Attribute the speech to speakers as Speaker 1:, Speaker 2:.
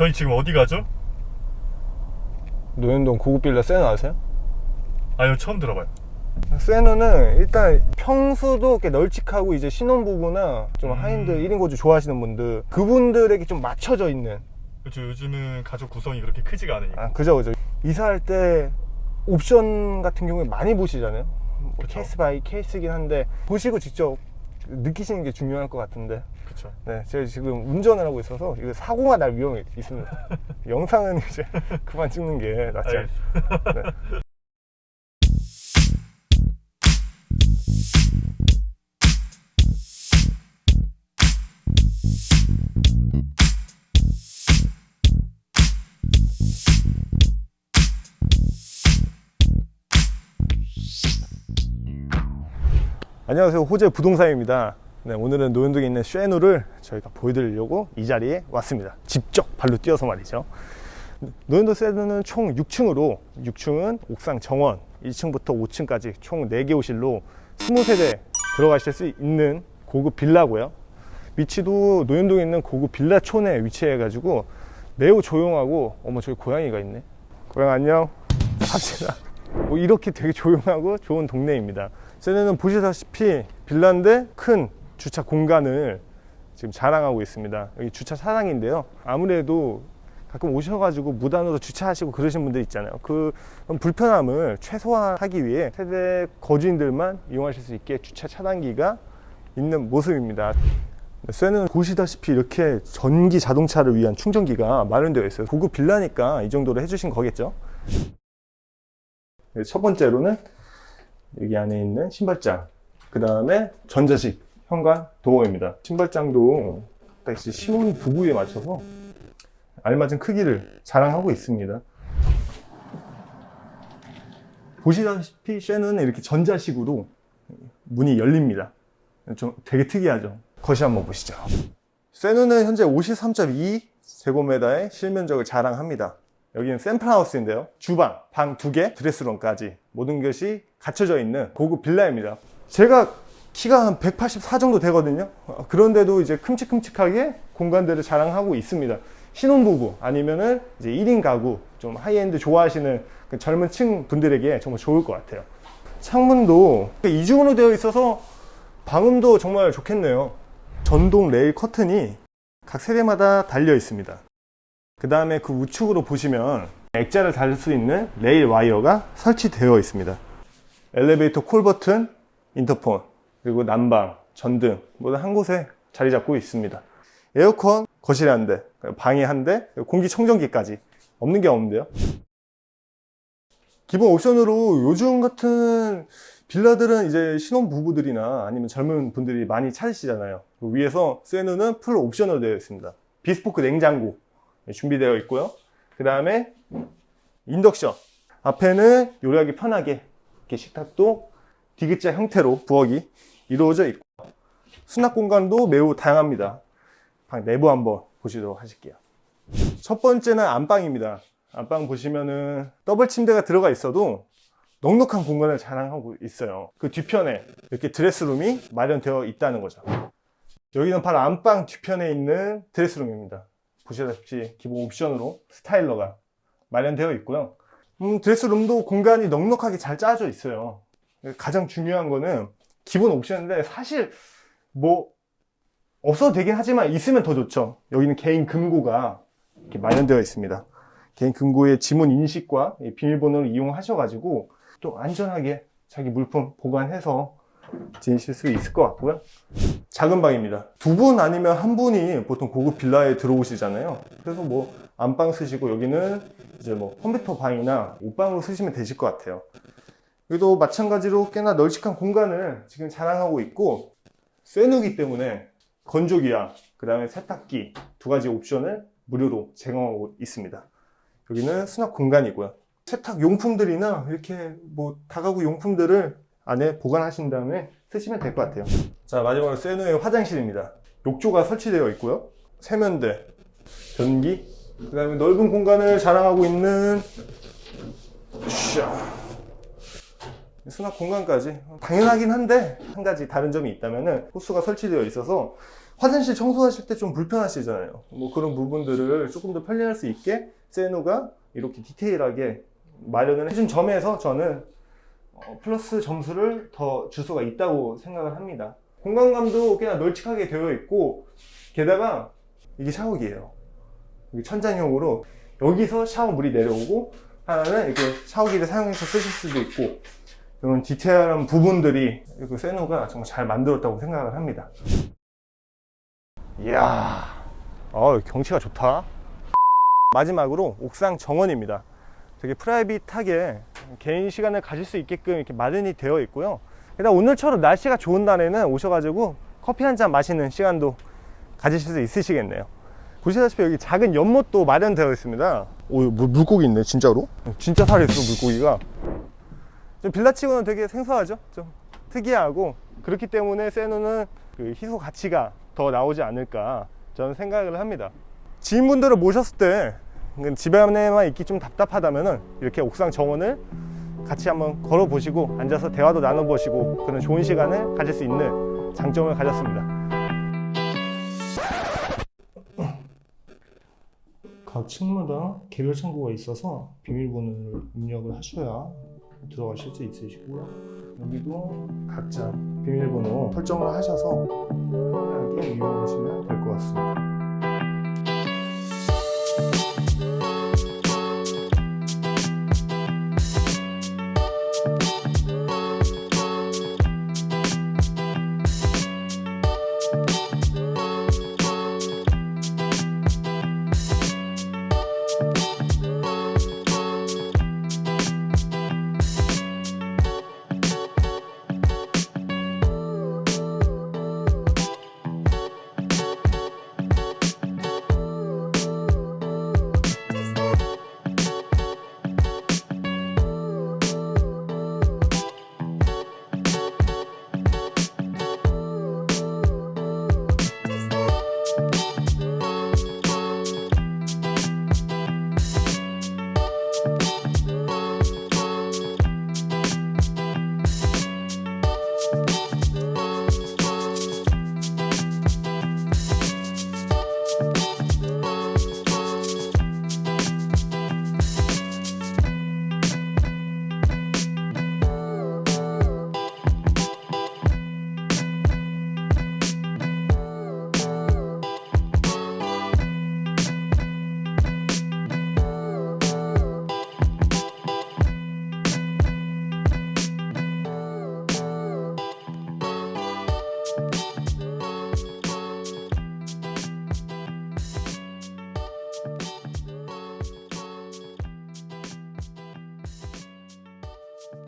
Speaker 1: 저희 지금 어디 가죠?
Speaker 2: 논현동 고급 빌라 세노 아세요?
Speaker 1: 아니요 처음 들어봐요
Speaker 2: 세노는 일단 평수도 이렇게 널찍하고 이제 신혼부부나 좀
Speaker 1: 음.
Speaker 2: 하인들 1인 거주 좋아하시는 분들 그분들에게 좀 맞춰져 있는
Speaker 1: 그렇죠 요즘은 가족 구성이 그렇게 크지가 않으니까
Speaker 2: 아 그죠 그죠 이사할 때 옵션 같은 경우에 많이 보시잖아요 뭐. case by case긴 한데 보시고 직접 느끼시는 게 중요할 것 같은데.
Speaker 1: 그렇죠
Speaker 2: 네 제가 지금 운전을 하고 있어서 이거 사고가 날 위험이 있습니다. 영상은 이제 그만 찍는 게 낫지 않 네. 안녕하세요. 호재 부동산입니다. 네, 오늘은 노현동에 있는 쉐누를 저희가 보여드리려고 이 자리에 왔습니다. 직접 발로 뛰어서 말이죠. 노현도 세드는 총 6층으로 6층은 옥상 정원 1층부터 5층까지 총 4개 호실로 20세대 들어가실 수 있는 고급 빌라고요. 위치도 노현동에 있는 고급 빌라촌에 위치해 가지고 매우 조용하고 어머 저기 고양이가 있네. 고양 안녕. 갑시다. 뭐 이렇게 되게 조용하고 좋은 동네입니다 세네는 보시다시피 빌라인데 큰 주차 공간을 지금 자랑하고 있습니다. 여기 주차 차량인데요. 아무래도 가끔 오셔가지고 무단으로 주차하시고 그러신 분들 있잖아요. 그 불편함을 최소화하기 위해 세대 거주인들만 이용하실 수 있게 주차 차단기가 있는 모습입니다. 쇠는 보시다시피 이렇게 전기 자동차를 위한 충전기가 마련되어 있어요. 고급 빌라니까 이 정도로 해주신 거겠죠? 네, 첫 번째로는 여기 안에 있는 신발장. 그 다음에 전자식 현관 도어입니다. 신발장도 딱 이제 신혼 부부에 맞춰서 알맞은 크기를 자랑하고 있습니다. 보시다시피 쉐는 이렇게 전자식으로 문이 열립니다. 좀 되게 특이하죠? 거실 한번 보시죠. 쉐누는 현재 53.2 제곱미터의 실면적을 자랑합니다 여기는 샘플하우스인데요. 주방, 방 두 개, 드레스룸까지 모든 것이 갖춰져 있는 고급 빌라입니다. 제가 키가 한 184 정도 되거든요. 어, 그런데도 이제 큼직큼직하게 공간들을 자랑하고 있습니다. 신혼부부 아니면은 이제 1인 가구 좀 하이엔드 좋아하시는 그 젊은 층 분들에게 정말 좋을 것 같아요. 창문도 이중으로 되어 있어서 방음도 정말 좋겠네요. 전동 레일 커튼이 각 세대마다 달려 있습니다 그 다음에 그 우측으로 보시면 액자를 달릴 수 있는 레일 와이어가 설치되어 있습니다. 엘리베이터 콜 버튼, 인터폰, 그리고 난방, 전등 모두 한 곳에 자리 잡고 있습니다. 에어컨 거실에 한 대, 방에 한 대, 공기청정기까지 없는 게 없는데요. 기본 옵션으로 요즘 같은 빌라들은 이제 신혼부부들이나 아니면 젊은 분들이 많이 찾으시잖아요. 그 위에서 세누는 풀 옵션으로 되어 있습니다. 비스포크 냉장고 준비되어 있고요. 그 다음에 인덕션. 앞에는 요리하기 편하게 이렇게 식탁도 디귿자 형태로 부엌이 이루어져 있고 수납 공간도 매우 다양합니다. 방 내부 한번 보시도록 하실게요. 첫 번째는 안방입니다. 안방 보시면은 더블 침대가 들어가 있어도 넉넉한 공간을 자랑하고 있어요. 그 뒤편에 이렇게 드레스룸이 마련되어 있다는 거죠. 여기는 바로 안방 뒤편에 있는 드레스룸입니다 보시다시피 기본 옵션으로 스타일러가 마련되어 있고요. 음, 드레스룸도 공간이 넉넉하게 잘 짜져 있어요. 가장 중요한 거는 기본 옵션인데 사실 뭐 없어도 되긴 하지만 있으면 더 좋죠. 여기는 개인 금고가 이렇게 마련되어 있습니다. 개인 금고의 지문 인식과 비밀번호를 이용하셔 가지고 또 안전하게 자기 물품 보관해서 지내실 수 있을 것 같고요. 작은 방입니다. 두 분 아니면 한 분이 보통 고급 빌라에 들어오시잖아요. 그래서 뭐 안방 쓰시고 여기는 이제 뭐 컴퓨터 방이나 옷방으로 쓰시면 되실 것 같아요. 여기도 마찬가지로 꽤나 널찍한 공간을 지금 자랑하고 있고 쇠누기 때문에 건조기와 그 다음에 세탁기 두 가지 옵션을 무료로 제공하고 있습니다. 여기는 수납 공간이고요. 세탁 용품들이나 이렇게 뭐 다가구 용품들을 안에 보관하신 다음에 쓰시면 될 것 같아요 자 마지막으로 세누의 화장실입니다 욕조가 설치되어 있고요 세면대 변기 그 다음에 넓은 공간을 자랑하고 있는 샤. 수납 공간까지 당연하긴 한데 한 가지 다른 점이 있다면 호수가 설치되어 있어서 화장실 청소하실 때 좀 불편하시잖아요. 뭐 그런 부분들을 조금 더 편리할 수 있게 세누가 이렇게 디테일하게 마련을 해준 점에서 저는 어, 플러스 점수를 더 줄 수가 있다고 생각을 합니다. 공간감도 꽤나 널찍하게 되어 있고 게다가 이게 샤워기예요. 천장형으로 여기서 샤워 물이 내려오고 하나는 이렇게 샤워기를 사용해서 쓰실 수도 있고 이런 디테일한 부분들이 그 세누가 정말 잘 만들었다고 생각을 합니다. 이야, 어, 경치가 좋다. 마지막으로 옥상 정원입니다. 되게 프라이빗하게 개인 시간을 가질 수 있게끔 이렇게 마련이 되어 있고요. 게다가 오늘처럼 날씨가 좋은 날에는 오셔가지고 커피 한 잔 마시는 시간도 가지실 수 있으시겠네요. 보시다시피 여기 작은 연못도 마련되어 있습니다. 오, 물, 물고기 있네, 진짜로? 진짜 살아있어, 물고기가. 좀 빌라치고는 되게 생소하죠? 좀 특이하고 그렇기 때문에 세누는 그 희소 가치가 더 나오지 않을까 저는 생각을 합니다. 지인분들을 모셨을 때 집 안에만 있기 좀 답답하다면은 이렇게 옥상 정원을 같이 한번 걸어 보시고 앉아서 대화도 나눠 보시고 그런 좋은 시간을 가질 수 있는 장점을 가졌습니다. 각 층마다 개별 창구가 있어서 비밀번호를 입력을 하셔야 들어가실 수 있으시고요. 여기도 각자 비밀번호 설정을 하셔서 편하게 이용하시면 될 것 같습니다.